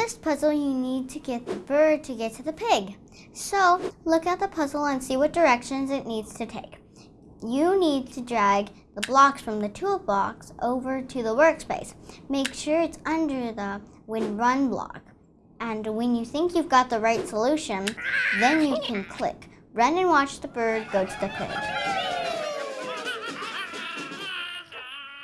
this puzzle, you need to get the bird to get to the pig. So look at the puzzle and see what directions it needs to take. You need to drag the blocks from the toolbox over to the workspace. Make sure it's under the when run block. And when you think you've got the right solution, then you can click run and watch the bird go to the pig.